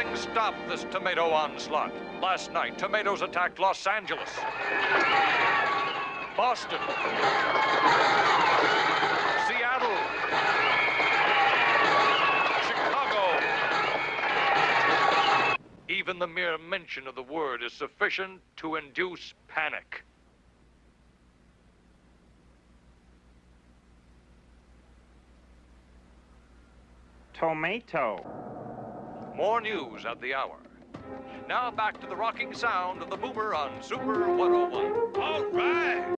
Nothing stopped this tomato onslaught. Last night, tomatoes attacked Los Angeles, Boston, Seattle, Chicago. Even the mere mention of the word is sufficient to induce panic. Tomato. More news at the hour. Now back to the rocking sound of the boomer on Super 101. All right.